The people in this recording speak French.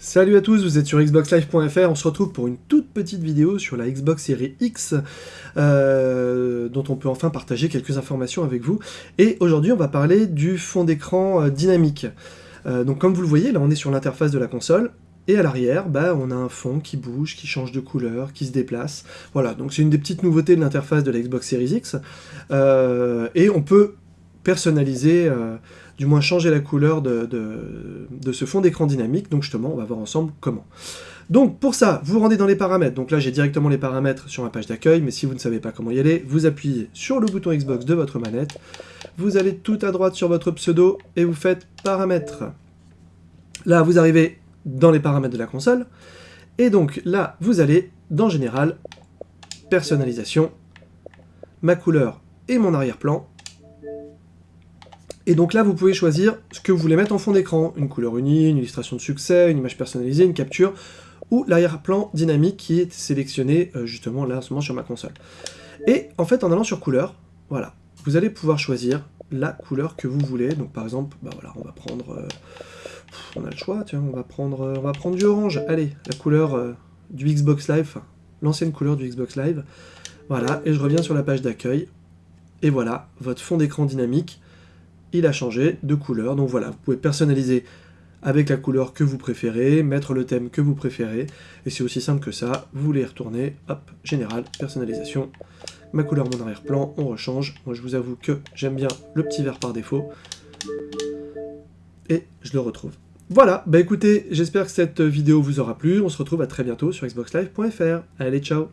Salut à tous, vous êtes sur xboxlive.fr, on se retrouve pour une toute petite vidéo sur la Xbox Series X, euh, dont on peut enfin partager quelques informations avec vous. Et aujourd'hui on va parler du fond d'écran euh, dynamique. Euh, donc comme vous le voyez, là on est sur l'interface de la console, et à l'arrière, bah, on a un fond qui bouge, qui change de couleur, qui se déplace. Voilà, donc c'est une des petites nouveautés de l'interface de la Xbox Series X. et on peut personnaliser du moins changer la couleur de, ce fond d'écran dynamique, donc justement on va voir ensemble comment. Donc pour ça, vous rendez dans les paramètres, donc là j'ai directement les paramètres sur ma page d'accueil, mais si vous ne savez pas comment y aller, vous appuyez sur le bouton Xbox de votre manette, vous allez tout à droite sur votre pseudo, et vous faites paramètres. Là vous arrivez dans les paramètres de la console, et donc là vous allez dans général, personnalisation, ma couleur et mon arrière-plan, et donc là, vous pouvez choisir ce que vous voulez mettre en fond d'écran. Une couleur unie, une illustration de succès, une image personnalisée, une capture, ou l'arrière-plan dynamique qui est sélectionné euh, justement là en ce moment sur ma console. Et en fait, en allant sur couleur, voilà, vous allez pouvoir choisir la couleur que vous voulez. Donc par exemple, bah voilà, on va prendre... Euh, on a le choix, tiens, on va prendre, euh, on va prendre du orange. Allez, la couleur du Xbox Live, l'ancienne couleur du Xbox Live. Voilà, et je reviens sur la page d'accueil. Et voilà, votre fond d'écran dynamique il a changé de couleur. Donc voilà, vous pouvez personnaliser avec la couleur que vous préférez, mettre le thème que vous préférez, et c'est aussi simple que ça, vous les retournez, hop, général, personnalisation, ma couleur, mon arrière-plan, on rechange. Moi je vous avoue que j'aime bien le petit vert par défaut, et je le retrouve. Voilà, bah écoutez, j'espère que cette vidéo vous aura plu, on se retrouve à très bientôt sur xboxlive.fr. Allez, ciao